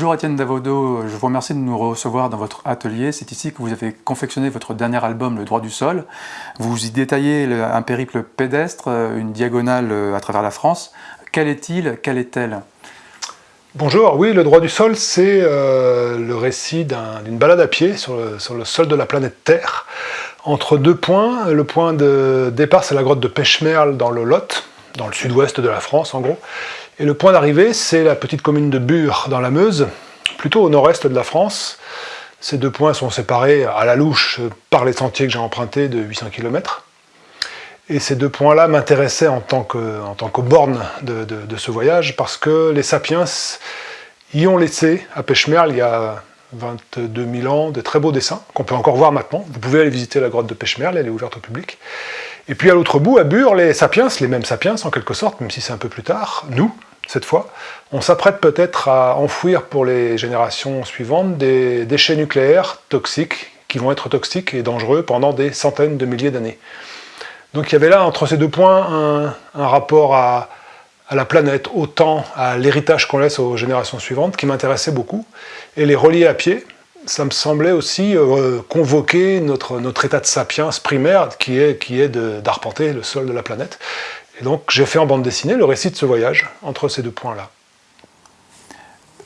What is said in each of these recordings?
Bonjour Étienne Davodo, je vous remercie de nous recevoir dans votre atelier. C'est ici que vous avez confectionné votre dernier album, Le droit du sol. Vous y détaillez un périple pédestre, une diagonale à travers la France. Quel est-il? Quelle est-elle? Bonjour, oui, Le droit du sol, c'est euh, le récit d'une balade à pied sur le, sur le, sol de la planète Terre, entre deux points. Le point de départ, c'est la grotte de Pêchemerle dans le Lot, dans le sud-ouest de la France en gros. Et le point d'arrivée, c'est la petite commune de Bure, dans la Meuse, plutôt au nord-est de la France. Ces deux points sont séparés à la louche par les sentiers que j'ai empruntés de 800 km. Et ces deux points-là m'intéressaient en tant que, en tant borne de, ce voyage, parce que les sapiens y ont laissé, à Pêchemerle, il y a 22 000 ans, de très beaux dessins, qu'on peut encore voir maintenant. Vous pouvez aller visiter la grotte de Pêchemerle, elle est ouverte au public. Et puis à l'autre bout, à Bure, les sapiens, les mêmes sapiens en quelque sorte, même si c'est un peu plus tard, nous, cette fois, on s'apprête peut-être à enfouir pour les générations suivantes des déchets nucléaires toxiques, qui vont être toxiques et dangereux pendant des centaines de milliers d'années. Donc il y avait là, entre ces deux points, un, rapport à, la planète, au temps, à l'héritage qu'on laisse aux générations suivantes, qui m'intéressait beaucoup. Et les relier à pied, ça me semblait aussi euh, convoquer notre, état de sapiens primaire, qui qui est d'arpenter le sol de la planète. Et donc j'ai fait en bande dessinée le récit de ce voyage, entre ces deux points-là.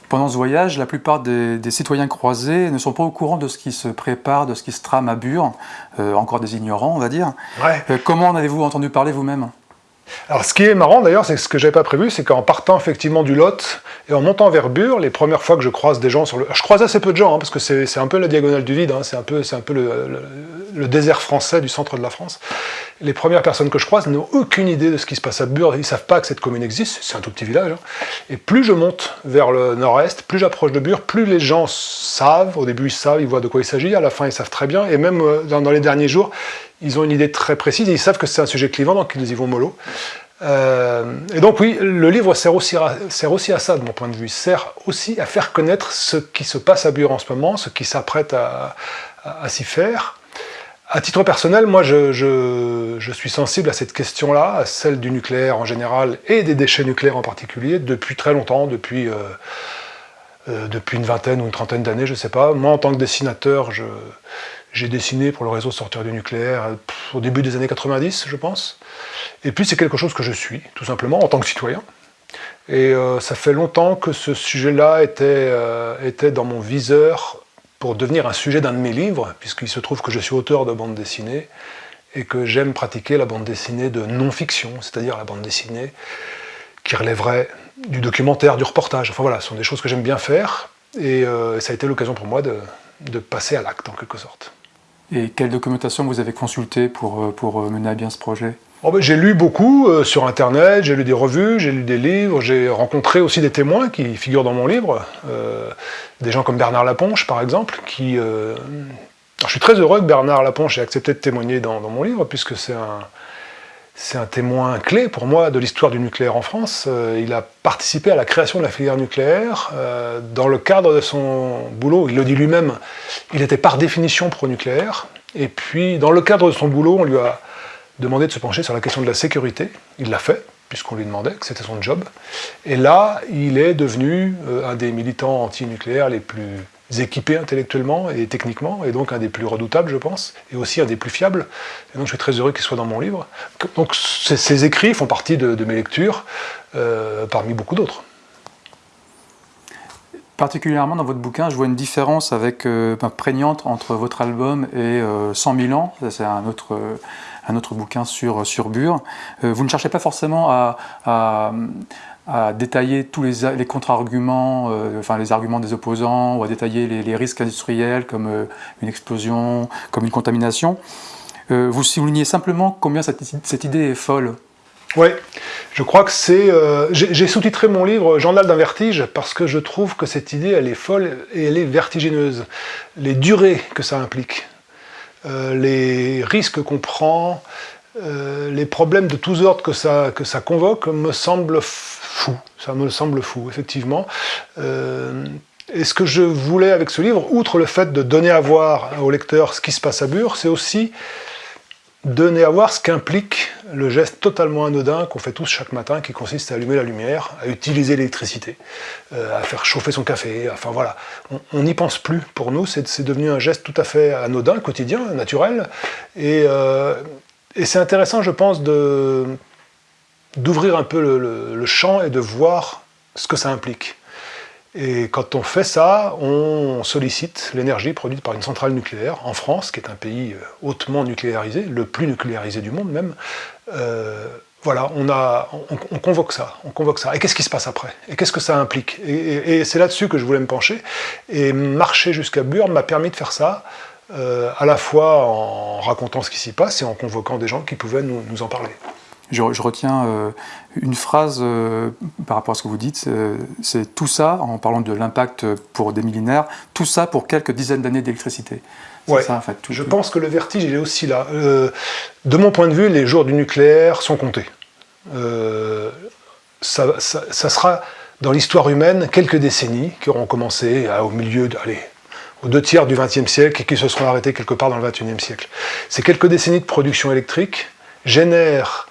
Pendant ce voyage, la plupart des, citoyens croisés ne sont pas au courant de ce qui se prépare, de ce qui se trame à Bure, euh, encore des ignorants, on va dire. Euh, comment en avez-vous entendu parler vous-même? Alors ce qui est marrant d'ailleurs, c'est ce que j'avais pas prévu, c'est qu'en partant effectivement du Lot et en montant vers Bure, les premières fois que je croise des gens sur le... Je croise assez peu de gens, hein, parce que c'est un peu la diagonale du vide, hein, c'est un peu, un peu le, désert français du centre de la France. Les premières personnes que je croise n'ont aucune idée de ce qui se passe à Bure, ils savent pas que cette commune existe, c'est un tout petit village. Hein. Et plus je monte vers le nord-est, plus j'approche de Bure, plus les gens savent, au début ils savent, ils voient de quoi il s'agit, à la fin ils savent très bien, et même euh, dans, les derniers jours, ils ont une idée très précise, et ils savent que c'est un sujet clivant, donc ils y vont mollo. Euh, et donc oui, le livre sert aussi, à ça, de mon point de vue. Sert aussi à faire connaître ce qui se passe à Bure en ce moment, ce qui s'apprête à s'y faire. À titre personnel, moi je, suis sensible à cette question-là, à celle du nucléaire en général et des déchets nucléaires en particulier, depuis très longtemps, depuis, euh, euh, une vingtaine ou une trentaine d'années, je ne sais pas. Moi en tant que dessinateur, j'ai dessiné pour le réseau Sortir du nucléaire au début des années 90, je pense. Et puis c'est quelque chose que je suis, tout simplement, en tant que citoyen. Et euh, ça fait longtemps que ce sujet-là était, était dans mon viseur pour devenir un sujet d'un de mes livres, puisqu'il se trouve que je suis auteur de bande dessinée, et que j'aime pratiquer la bande dessinée de non-fiction, c'est-à-dire la bande dessinée qui relèverait du documentaire, du reportage. Enfin voilà, ce sont des choses que j'aime bien faire, et euh, ça a été l'occasion pour moi de, passer à l'acte, en quelque sorte. Et quelle documentation vous avez consulté pour, euh, pour euh, mener à bien ce projet? Oh, ben, j'ai lu beaucoup euh, sur Internet, j'ai lu des revues, j'ai lu des livres, j'ai rencontré aussi des témoins qui figurent dans mon livre, des gens comme Bernard Laponche par exemple, qui... Je suis très heureux que Bernard Laponche ait accepté de témoigner dans, mon livre, puisque c'est un, c'est un témoin clé pour moi de l'histoire du nucléaire en France. il a participé à la création de la filière nucléaire dans le cadre de son boulot, il le dit lui-même, il était par définition pro-nucléaire, et puis dans le cadre de son boulot, on lui a demandé de se pencher sur la question de la sécurité. Il l'a fait, puisqu'on lui demandait, que c'était son job. Et là, il est devenu euh, un des militants anti-nucléaires les plus équipés intellectuellement et techniquement, et donc un des plus redoutables, je pense, et aussi un des plus fiables. Et donc je suis très heureux qu'il soit dans mon livre. Donc ces, écrits font partie de, mes lectures, euh, parmi beaucoup d'autres. Particulièrement dans votre bouquin, je vois une différence avec, euh, prégnante entre votre album et 100 000 ans, c'est un autre, un autre bouquin sur, sur Bure. Euh, vous ne cherchez pas forcément à, détailler tous les, les contre-arguments, euh, enfin les arguments des opposants, ou à détailler les, risques industriels comme euh, une explosion, comme une contamination. vous soulignez simplement combien cette, idée est folle. Oui, je crois que c'est... J'ai sous-titré mon livre « Journal d'un vertige » parce que je trouve que cette idée, elle est folle et elle est vertigineuse. Les durées que ça implique, euh, les risques qu'on prend, euh, les problèmes de tous ordres que ça, que ça convoque me semblent fous. Ça me semble fou, effectivement. Euh, et ce que je voulais avec ce livre, outre le fait de donner à voir au lecteur ce qui se passe à Bure, c'est aussi donner à voir ce qu'implique le geste totalement anodin qu'on fait tous chaque matin, qui consiste à allumer la lumière, à utiliser l'électricité, euh, à faire chauffer son café, enfin voilà. On n'y pense plus pour nous, c'est devenu un geste tout à fait anodin, quotidien, naturel, et, c'est intéressant, je pense, d'ouvrir un peu le champ et de voir ce que ça implique. Et quand on fait ça, on sollicite l'énergie produite par une centrale nucléaire en France, qui est un pays euh, hautement nucléarisé, le plus nucléarisé du monde même. Euh, voilà, on, a, on, convoque ça, on convoque ça. Et qu'est-ce qui se passe après? Et qu'est-ce que ça implique? Et, c'est là-dessus que je voulais me pencher. Et marcher jusqu'à Burn m'a permis de faire ça, euh, à la fois en racontant ce qui s'y passe et en convoquant des gens qui pouvaient nous en parler. Je, retiens euh, une phrase euh, par rapport à ce que vous dites, c'est tout ça, en parlant de l'impact pour des millénaires, tout ça pour quelques dizaines d'années d'électricité. Ouais. Ça, en fait, je pense que le vertige, il est aussi là. de mon point de vue, les jours du nucléaire sont comptés. Ça, ça, sera, dans l'histoire humaine, quelques décennies qui auront commencé au milieu, de, allez, deux tiers du XXe siècle et qui se seront arrêtés quelque part dans le XXIe siècle. Ces quelques décennies de production électrique génèrent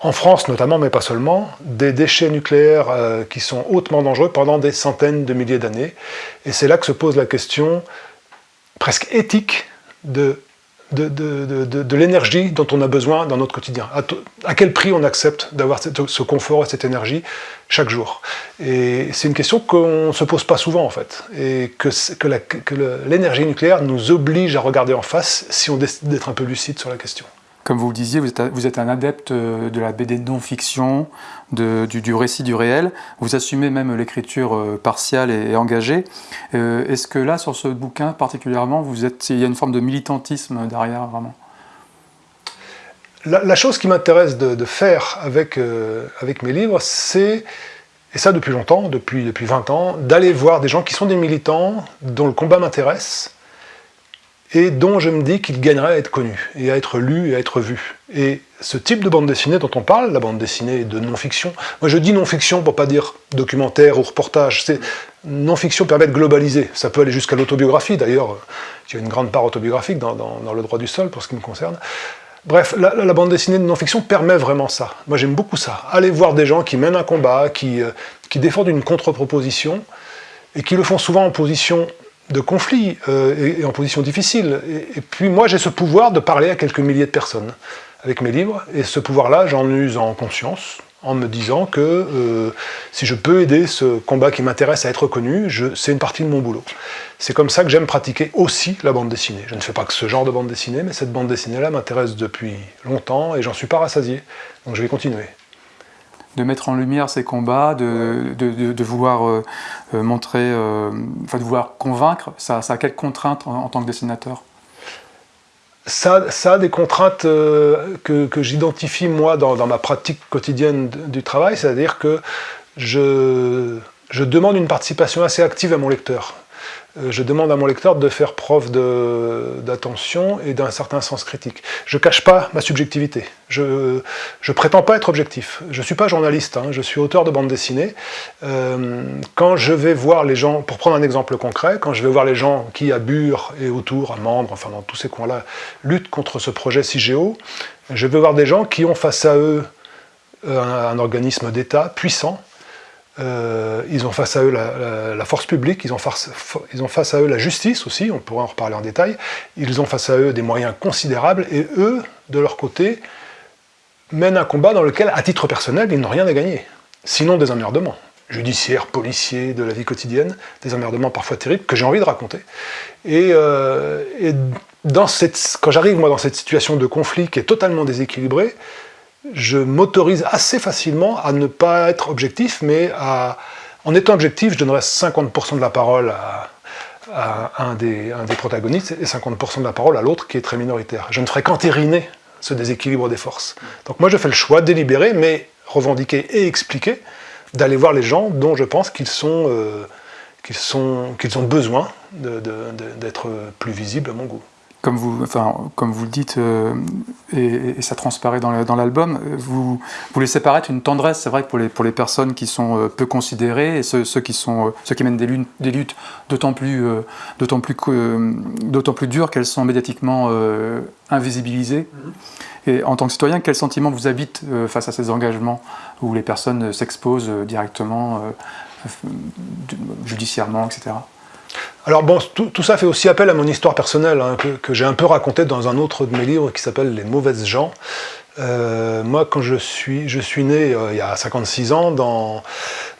en France notamment, mais pas seulement, des déchets nucléaires euh, qui sont hautement dangereux pendant des centaines de milliers d'années. Et c'est là que se pose la question presque éthique de, de, l'énergie dont on a besoin dans notre quotidien. À, quel prix on accepte d'avoir ce confort et cette énergie chaque jour? Et c'est une question qu'on ne se pose pas souvent en fait, et que, que l'énergie nucléaire nous oblige à regarder en face si on décide d'être un peu lucide sur la question. Comme vous le disiez, vous êtes, un adepte euh, de la BD non-fiction, du, récit du réel. Vous assumez même l'écriture euh, partiale et, engagée. Euh, est-ce que là, sur ce bouquin particulièrement, vous êtes, il y a une forme de militantisme derrière, vraiment? La, chose qui m'intéresse de, faire avec, avec mes livres, c'est, et ça depuis longtemps, depuis, depuis 20 ans, d'aller voir des gens qui sont des militants, dont le combat m'intéresse, et dont je me dis qu'il gagnerait à être connu, et à être lu, et à être vu. Et ce type de bande dessinée dont on parle, la bande dessinée de non-fiction, moi je dis non-fiction pour pas dire documentaire ou reportage, non-fiction permet de globaliser, ça peut aller jusqu'à l'autobiographie, d'ailleurs, il y a une grande part autobiographique dans, le droit du sol pour ce qui me concerne. Bref, la, bande dessinée de non-fiction permet vraiment ça. Moi j'aime beaucoup ça. Aller voir des gens qui mènent un combat, qui, euh, qui défendent une contre-proposition, et qui le font souvent en position de conflits euh, et, en position difficile. Et, puis moi j'ai ce pouvoir de parler à quelques milliers de personnes avec mes livres, et ce pouvoir-là j'en use en conscience, en me disant que euh, si je peux aider ce combat qui m'intéresse à être connu, c'est une partie de mon boulot. C'est comme ça que j'aime pratiquer aussi la bande dessinée. Je ne fais pas que ce genre de bande dessinée, mais cette bande dessinée-là m'intéresse depuis longtemps et j'en suis pas rassasié, donc je vais continuer de mettre en lumière ces combats, de, de, vouloir euh, euh, montrer, euh, enfin de vouloir convaincre, ça, ça a quelles contraintes en, tant que dessinateur? Ça, ça, a des contraintes que, que j'identifie moi dans, dans, ma pratique quotidienne du travail, c'est-à-dire que je, je demande une participation assez active à mon lecteur. Euh, je demande à mon lecteur de faire preuve d'attention et d'un certain sens critique. Je ne cache pas ma subjectivité. Je ne prétends pas être objectif. Je ne suis pas journaliste, hein. je suis auteur de bande dessinée. Euh, quand je vais voir les gens, pour prendre un exemple concret, quand je vais voir les gens qui, à Bure et autour, à Mandre, enfin dans tous ces coins-là, luttent contre ce projet CIGEO, je vais voir des gens qui ont face à eux euh, un organisme d'État puissant, euh, ils ont face à eux la, force publique, ils ont, face, ils ont, face, à eux la justice aussi, on pourrait en reparler en détail, ils ont face à eux des moyens considérables, et eux, de leur côté, mènent un combat dans lequel, à titre personnel, ils n'ont rien à gagner, sinon des emmerdements judiciaires, policiers, de la vie quotidienne, des emmerdements parfois terribles, que j'ai envie de raconter. Et, euh, quand j'arrive moi dans cette situation de conflit qui est totalement déséquilibrée, je m'autorise assez facilement à ne pas être objectif, mais en étant objectif, je donnerais 50% de la parole à, un, des, protagonistes et 50% de la parole à l'autre qui est très minoritaire. Je ne ferai qu'entériner ce déséquilibre des forces. Donc moi je fais le choix délibéré, mais revendiqué et expliqué, d'aller voir les gens dont je pense qu'ils sont, euh, qu'ils ont besoin d'être plus visibles à mon goût. Comme vous, enfin, comme vous le dites, euh, et, ça transparaît dans l'album, vous, vous laissez paraître une tendresse, c'est vrai que pour les, pour les personnes qui sont euh, peu considérées, et ceux, qui, sont, euh, ceux qui mènent des luttes, des luttes d'autant plus, d'autant plus, d'autant plus dures qu'elles sont médiatiquement invisibilisées. Mm-hmm. Et en tant que citoyen, quel sentiment vous habite face à ces engagements où les personnes s'exposent directement, judiciairement, etc. Alors bon, tout, ça fait aussi appel à mon histoire personnelle, hein, que, j'ai un peu raconté dans un autre de mes livres qui s'appelle Les mauvaises gens. Euh, moi, quand je suis, je suis né euh, il y a 56 ans dans,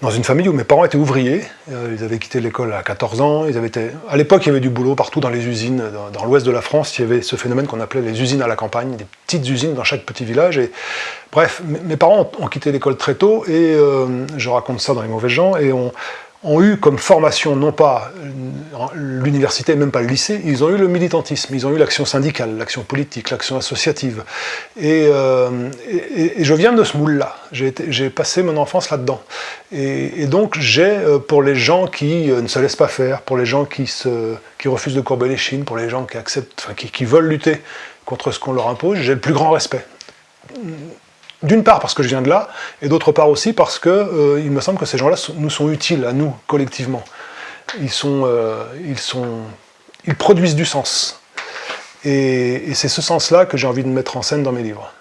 dans une famille où mes parents étaient ouvriers. Euh, ils avaient quitté l'école à 14 ans. Ils avaient été... À l'époque, il y avait du boulot partout dans les usines. Dans, l'ouest de la France, il y avait ce phénomène qu'on appelait les usines à la campagne, des petites usines dans chaque petit village. Et, bref, mes parents ont, quitté l'école très tôt et je raconte ça dans Les mauvais gens. Et on, ont eu comme formation, non pas l'université, même pas le lycée, ils ont eu le militantisme, ils ont eu l'action syndicale, l'action politique, l'action associative. Euh, et, je viens de ce moule-là, j'ai passé mon enfance là-dedans. Et, donc j'ai, euh, pour les gens qui euh, ne se laissent pas faire, pour les gens qui, se, qui refusent de courber les chines, pour les gens qui acceptent, enfin, qui veulent lutter contre ce qu'on leur impose, j'ai le plus grand respect d'une part parce que je viens de là, et d'autre part aussi parce que euh, il me semble que ces gens-là nous sont utiles à nous, collectivement. Ils, euh, produisent du sens. Et c'est ce sens-là que j'ai envie de mettre en scène dans mes livres.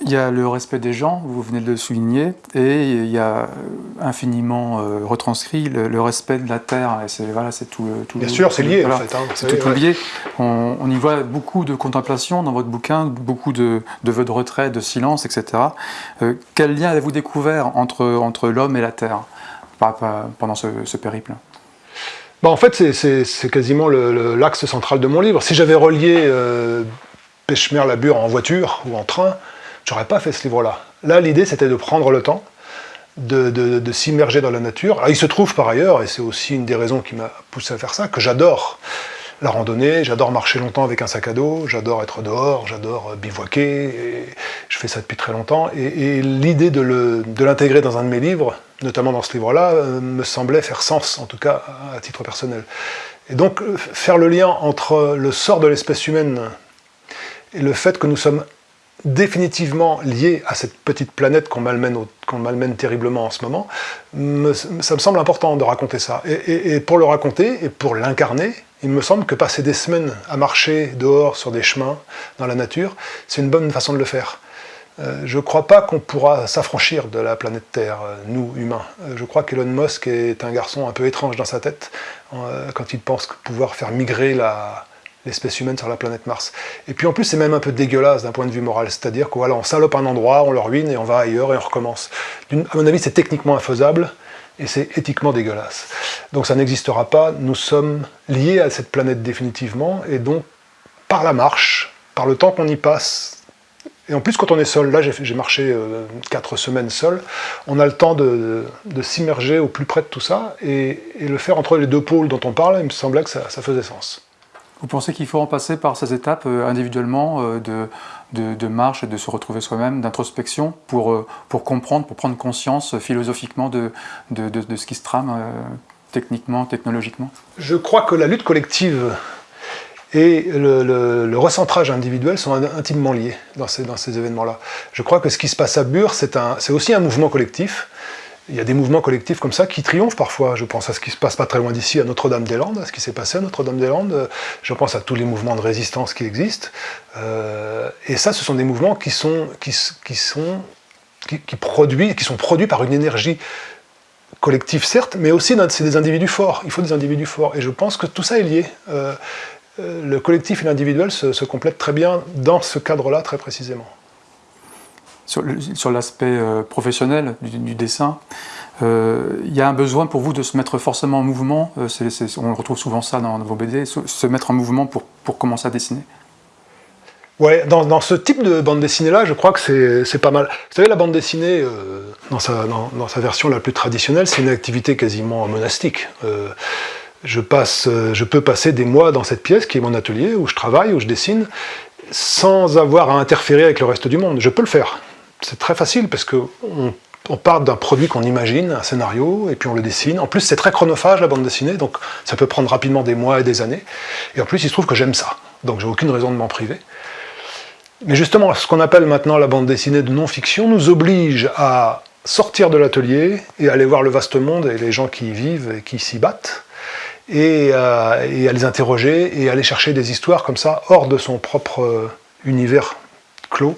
Il y a le respect des gens, vous venez de le souligner, et il y a euh, infiniment euh, retranscrit le, respect de la terre. Et c'est voilà, c'est tout, tout. Bien sûr, c'est lié en fait. Hein, c'est tout, lié. On, y voit beaucoup de contemplation dans votre bouquin, beaucoup de, de vœux de retrait, de silence, etc. Euh, quel lien avez-vous découvert entre entre l'homme et la terre pendant ce, périple? Bah en fait, c'est quasiment l'axe central de mon livre. Si j'avais relié euh, Pêche-Mer-Labure en voiture ou en train, j'aurais pas fait ce livre-là. Là, l'idée, c'était de prendre le temps, de, s'immerger dans la nature. il se trouve par ailleurs, et c'est aussi une des raisons qui m'a poussé à faire ça, que j'adore la randonnée, j'adore marcher longtemps avec un sac à dos, j'adore être dehors, j'adore bivouaquer, et je fais ça depuis très longtemps. Et, l'idée de l'intégrer dans un de mes livres, notamment dans ce livre-là, euh, me semblait faire sens, en tout cas à titre personnel. Et donc, euh, faire le lien entre le sort de l'espèce humaine et le fait que nous sommes définitivement lié à cette petite planète qu'on malmène, terriblement en ce moment, ça me semble important de raconter ça. Et, pour le raconter, et pour l'incarner, il me semble que passer des semaines à marcher dehors sur des chemins, dans la nature, c'est une bonne façon de le faire. Euh, je ne crois pas qu'on pourra s'affranchir de la planète Terre, euh, nous, humains. Euh, je crois qu'Elon Musk est un garçon un peu étrange dans sa tête, quand il pense pouvoir faire migrer la, l'espèce humaine sur la planète Mars. Et puis en plus, c'est même un peu dégueulasse d'un point de vue moral, c'est-à-dire qu'on voilà, salope un endroit, on le ruine et on va ailleurs et on recommence. À mon avis, c'est techniquement infaisable et c'est éthiquement dégueulasse. Donc ça n'existera pas, nous sommes liés à cette planète définitivement, et donc par la marche, par le temps qu'on y passe, et en plus quand on est seul, là j'ai marché euh, quatre semaines seul, on a le temps de, s'immerger au plus près de tout ça, et, le faire entre les deux pôles dont on parle, il me semblait que ça faisait sens. Vous pensez qu'il faut en passer par ces étapes euh, individuellement euh, de, de, marche et de se retrouver soi-même, d'introspection, pour, euh, pour comprendre, pour prendre conscience philosophiquement de, de, ce qui se trame techniquement, technologiquement? Je crois que la lutte collective et le, recentrage individuel sont intimement liés dans ces, dans ces événements-là. Je crois que ce qui se passe à Bure, c'est aussi un mouvement collectif, il y a des mouvements collectifs comme ça qui triomphent parfois. Je pense à ce qui se passe pas très loin d'ici, à Notre-Dame-des-Landes, à ce qui s'est passé à Notre-Dame-des-Landes. Je pense à tous les mouvements de résistance qui existent. Euh, et ça, ce sont des mouvements qui sont, qui, sont, qui, qui sont produits par une énergie collective, certes, mais aussi c'est des individus forts. Il faut des individus forts. Et je pense que tout ça est lié. Euh, euh, le collectif et l'individuel se complètent très bien dans ce cadre-là, très précisément sur l'aspect euh, professionnel du, dessin, euh, il y a un besoin pour vous de se mettre forcément en mouvement, euh, on retrouve souvent ça dans, vos BD, se, mettre en mouvement pour, pour commencer à dessiner Ouais, dans, ce type de bande dessinée-là, je crois que c'est pas mal. Vous savez, la bande dessinée, dans, sa, dans, sa, version la plus traditionnelle, c'est une activité quasiment monastique. je, passe, je peux passer des mois dans cette pièce qui est mon atelier, où je travaille, où je dessine, sans avoir à interférer avec le reste du monde. Je peux le faire c'est très facile parce qu'on on part d'un produit qu'on imagine, un scénario, et puis on le dessine. En plus, c'est très chronophage, la bande dessinée, donc ça peut prendre rapidement des mois et des années. Et en plus, il se trouve que j'aime ça. donc j'ai aucune raison de m'en priver. Mais justement, ce qu'on appelle maintenant la bande dessinée de non-fiction nous oblige à sortir de l'atelier et aller voir le vaste monde et les gens qui y vivent et qui s'y battent, et, à les interroger et aller chercher des histoires comme ça, hors de son propre univers clos.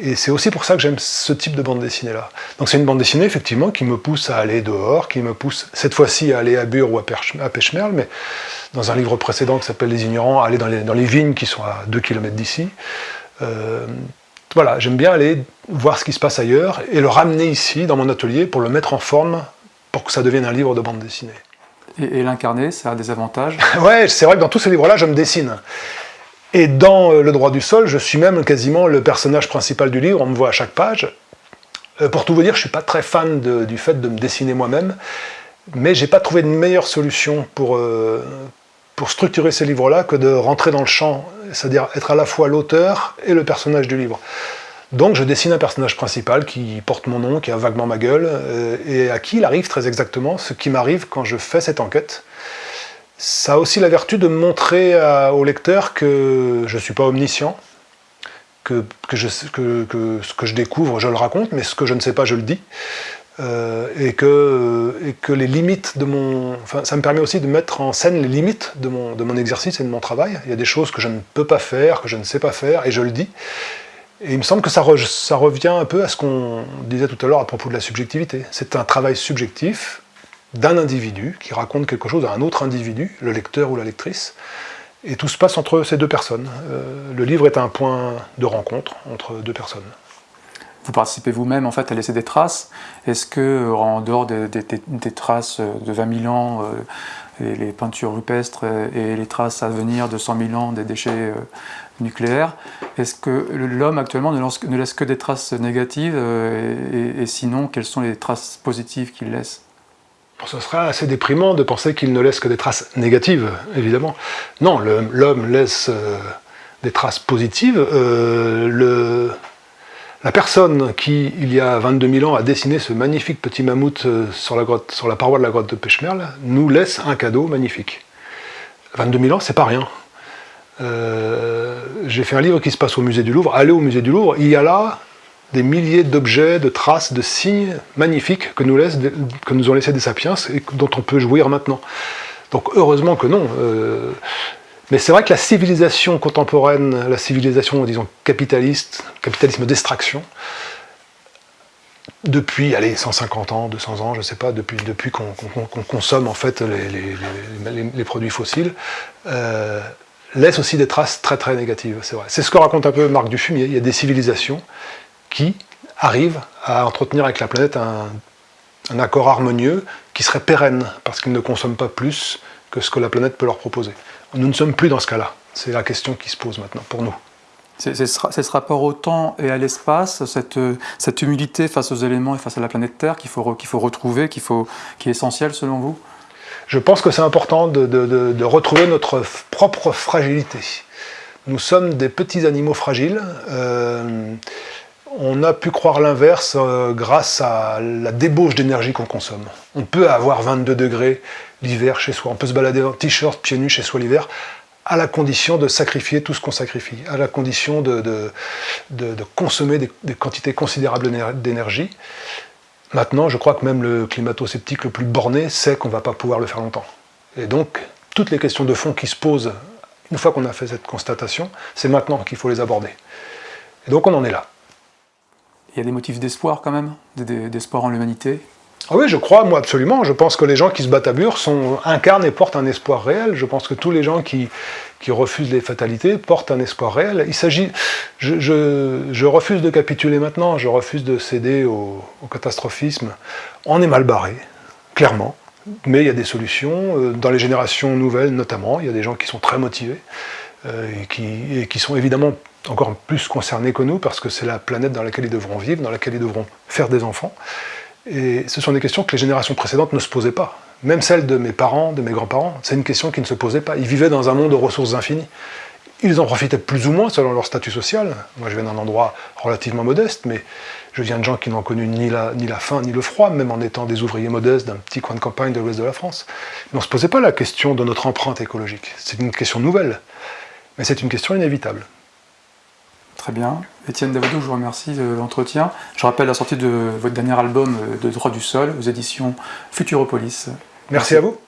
Et c'est aussi pour ça que j'aime ce type de bande dessinée-là. Donc c'est une bande dessinée, effectivement, qui me pousse à aller dehors, qui me pousse, cette fois-ci, à aller à Bure ou à, Pêche-Merle, mais dans un livre précédent qui s'appelle Les Ignorants, aller dans les, dans les, vignes qui sont à 2 km d'ici. Euh, voilà, j'aime bien aller voir ce qui se passe ailleurs et le ramener ici, dans mon atelier, pour le mettre en forme, pour que ça devienne un livre de bande dessinée. Et, et l'incarner, ça a des avantages? Ouais, c'est vrai que dans tous ces livres-là, je me dessine. Et dans euh, Le droit du sol, je suis même quasiment le personnage principal du livre, on me voit à chaque page. Euh, pour tout vous dire, je ne suis pas très fan du fait de me dessiner moi-même, mais j'ai pas trouvé de meilleure solution pour, euh, pour structurer ces livres-là que de rentrer dans le champ, c'est-à-dire être à la fois l'auteur et le personnage du livre. Donc je dessine un personnage principal qui porte mon nom, qui a vaguement ma gueule, et à qui il arrive très exactement ce qui m'arrive quand je fais cette enquête ça a aussi la vertu de montrer au lecteur que je ne suis pas omniscient, que, ce que je découvre, je le raconte, mais ce que je ne sais pas, je le dis. Euh, et, que, les limites de mon... Ça me permet aussi de mettre en scène les limites de mon, de mon exercice et de mon travail. Il y a des choses que je ne peux pas faire, que je ne sais pas faire, et je le dis. Et il me semble que ça, ça revient un peu à ce qu'on disait tout à l'heure à propos de la subjectivité. C'est un travail subjectif, d'un individu qui raconte quelque chose à un autre individu, le lecteur ou la lectrice, et tout se passe entre ces deux personnes. Euh, le livre est un point de rencontre entre deux personnes. Vous participez vous-même en fait à laisser des traces. Est-ce que, euh, en dehors des, traces de 20 000 ans, euh, les peintures rupestres et les traces à venir de 100 000 ans des déchets nucléaires, est-ce que l'homme actuellement ne laisse, que des traces négatives et sinon, quelles sont les traces positives qu'il laisse? Ce serait assez déprimant de penser qu'il ne laisse que des traces négatives, évidemment. Non, l'homme laisse euh, des traces positives. Euh, la personne qui, il y a 22 000 ans, a dessiné ce magnifique petit mammouth euh, sur la, grotte, sur la paroi de la grotte de Pêchemerle, nous laisse un cadeau magnifique. 22 000 ans, c'est pas rien. J'ai fait un livre qui se passe au musée du Louvre. Allez au musée du Louvre, il y a là des milliers d'objets, de traces, de signes magnifiques que nous, laisse, que nous ont laissés des sapiens et dont on peut jouir maintenant. Donc heureusement que non. Euh, mais c'est vrai que la civilisation contemporaine, la civilisation, disons, capitaliste, capitalisme d'extraction, depuis, allez, 150 ans, 200 ans, je ne sais pas, depuis, depuis qu'on consomme en fait les, produits fossiles, euh, laisse aussi des traces très très négatives, c'est vrai. C'est ce que raconte un peu Marc Dufumier, il y a des civilisations qui arrivent à entretenir avec la planète un, accord harmonieux qui serait pérenne, parce qu'ils ne consomment pas plus que ce que la planète peut leur proposer. Nous ne sommes plus dans ce cas-là. C'est la question qui se pose maintenant pour nous. C'est ce rapport au temps et à l'espace, cette, cette, humilité face aux éléments et face à la planète Terre qu'il faut, qu'il faut retrouver, qui est essentiel selon vous? Je pense que c'est important de, retrouver notre propre fragilité. Nous sommes des petits animaux fragiles. Euh, on a pu croire l'inverse euh, grâce à la débauche d'énergie qu'on consomme. On peut avoir 22 degrés l'hiver chez soi, on peut se balader en t-shirt, pieds nus chez soi l'hiver, à la condition de sacrifier tout ce qu'on sacrifie, à la condition de, consommer des, quantités considérables d'énergie. Maintenant, je crois que même le climato-sceptique le plus borné sait qu'on ne va pas pouvoir le faire longtemps. Et donc, toutes les questions de fond qui se posent, une fois qu'on a fait cette constatation, c'est maintenant qu'il faut les aborder. Et donc on en est là il y a des motifs d'espoir quand même, d'espoir en l'humanité ah oui, je crois, moi, absolument. Je pense que les gens qui se battent à Bure sont, incarnent et portent un espoir réel. Je pense que tous les gens qui, qui refusent les fatalités portent un espoir réel. Il s'agit... Je, je, refuse de capituler maintenant, je refuse de céder au, catastrophisme. On est mal barré, clairement. Mais il y a des solutions, euh, dans les générations nouvelles notamment, il y a des gens qui sont très motivés, qui, et qui sont évidemment encore plus concernés que nous, parce que c'est la planète dans laquelle ils devront vivre, dans laquelle ils devront faire des enfants. Et ce sont des questions que les générations précédentes ne se posaient pas. Même celles de mes parents, de mes grands-parents, c'est une question qui ne se posait pas. Ils vivaient dans un monde de ressources infinies. Ils en profitaient plus ou moins selon leur statut social. Moi, je viens d'un endroit relativement modeste, mais je viens de gens qui n'ont connu ni la, ni la faim ni le froid, même en étant des ouvriers modestes d'un petit coin de campagne de l'ouest de la France. Mais on ne se posait pas la question de notre empreinte écologique. C'est une question nouvelle. Mais c'est une question inévitable. Très bien. Étienne Davodou, je vous remercie de l'entretien. Je rappelle la sortie de votre dernier album de droit du sol aux éditions Futuropolis. Merci à vous.